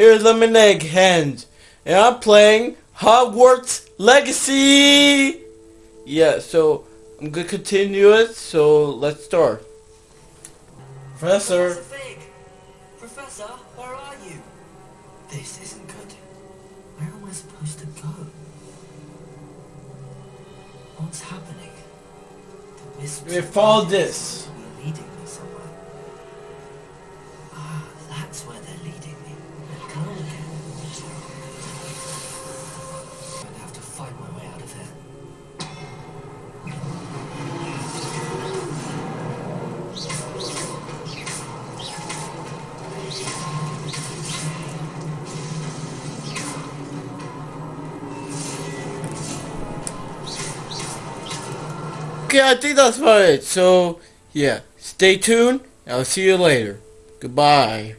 here's Lemon Egg Hands, and I'm playing Hogwarts Legacy! Yeah, so I'm gonna continue it, so let's start. Professor, Professor where are you? This isn't good. Where am I supposed to go? What's happening? The wisps we of follow this. leading Okay, I think that's about it. So, yeah, stay tuned. I'll see you later. Goodbye.